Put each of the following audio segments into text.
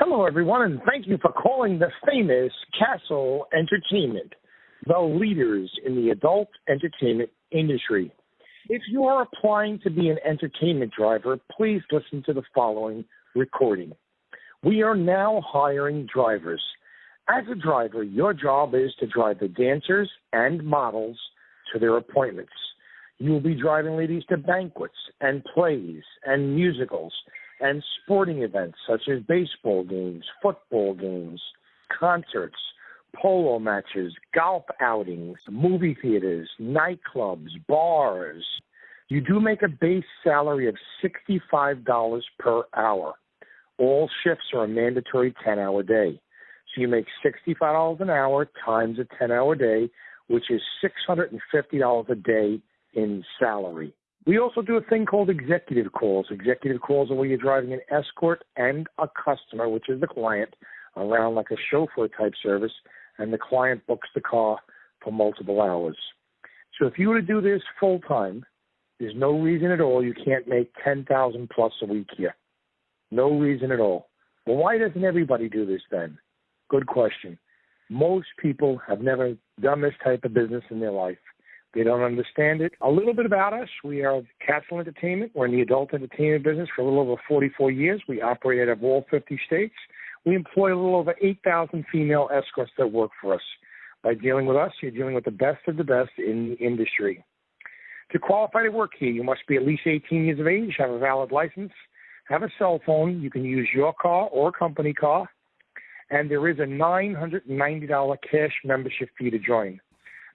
Hello, everyone, and thank you for calling the famous Castle Entertainment, the leaders in the adult entertainment industry. If you are applying to be an entertainment driver, please listen to the following recording. We are now hiring drivers. As a driver, your job is to drive the dancers and models to their appointments. You will be driving ladies to banquets and plays and musicals and sporting events such as baseball games, football games, concerts, polo matches, golf outings, movie theaters, nightclubs, bars. You do make a base salary of $65 per hour. All shifts are a mandatory 10 hour day. So you make $65 an hour times a 10 hour day, which is $650 a day in salary. We also do a thing called executive calls. Executive calls are where you're driving an escort and a customer, which is the client, around like a chauffeur type service, and the client books the car for multiple hours. So if you were to do this full time, there's no reason at all you can't make ten thousand plus a week here. No reason at all. Well, why doesn't everybody do this then? Good question. Most people have never done this type of business in their life. They don't understand it. A little bit about us. We are Castle Entertainment. We're in the adult entertainment business for a little over 44 years. We operate out of all 50 states. We employ a little over 8,000 female escorts that work for us. By dealing with us, you're dealing with the best of the best in the industry. To qualify to work here, you must be at least 18 years of age, have a valid license, have a cell phone. You can use your car or company car. And there is a $990 cash membership fee to join.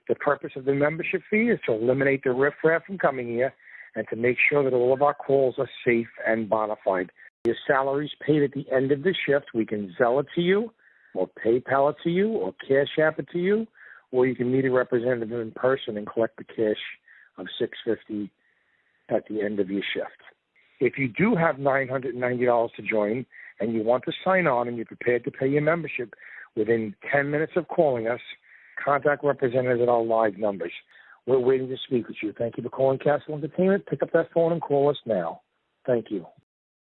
The purpose of the membership fee is to eliminate the riffraff from coming here and to make sure that all of our calls are safe and bona fide. Your salary is paid at the end of the shift. We can Zelle it to you, or PayPal it to you, or Cash App it to you, or you can meet a representative in person and collect the cash of six fifty at the end of your shift. If you do have nine hundred and ninety dollars to join and you want to sign on and you're prepared to pay your membership within ten minutes of calling us, contact representatives at our live numbers. We're waiting to speak with you. Thank you for calling Castle Entertainment. Pick up that phone and call us now. Thank you.